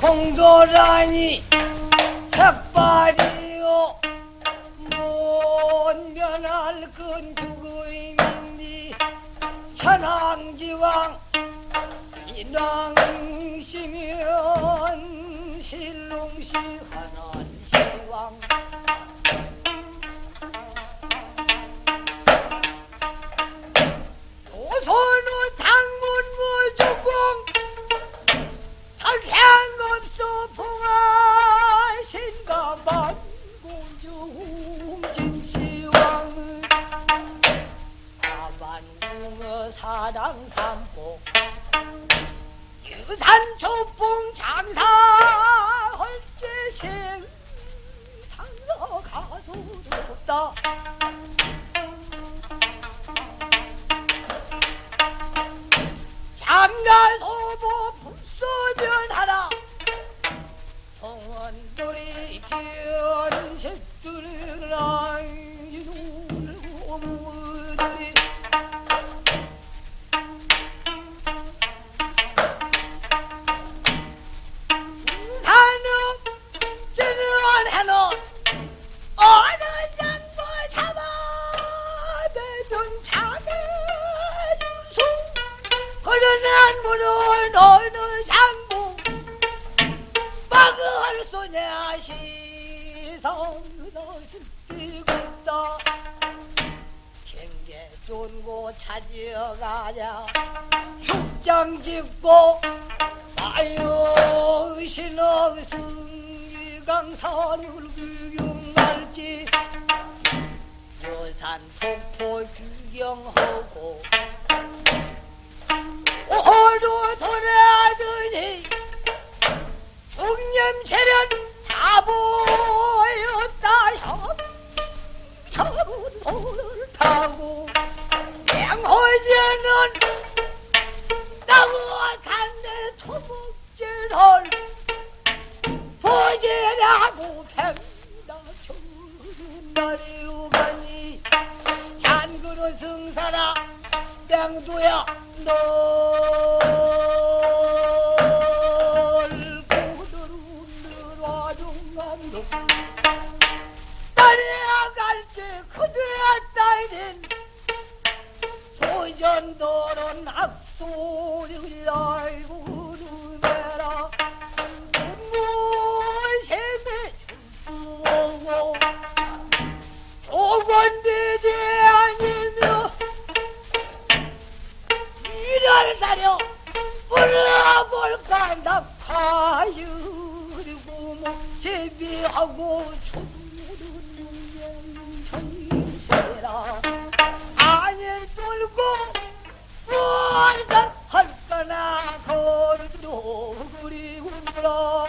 공도라니 색발이요. 못 면할 건 누구인지 천왕지왕 인왕시면 신롱시 하는 사랑삼보 유산 초봉 장사 헐제신 상서 가수롭다. 장가 소보 불소변하라 성원돌이 견색들이라 시성너 스티고다 경계 좋고 찾아가자 축장 짓고 아유 신어 승리강산을 구경할지 여산 폭포 구경하고 오도 돌아더니 중념세 토목질을 보지라고 추는 날이 오가니 잔그릇 승사라 땡도야 널 고들운들 와중간도 딸이야 갈지 그대야 딸인 소전도는 악소리를 번데지 아니며 이를 사려 불러볼까 나 가유리고 제비하고 초두는 정세라. 아니 돌고 부활 할거나 거리도 그리우라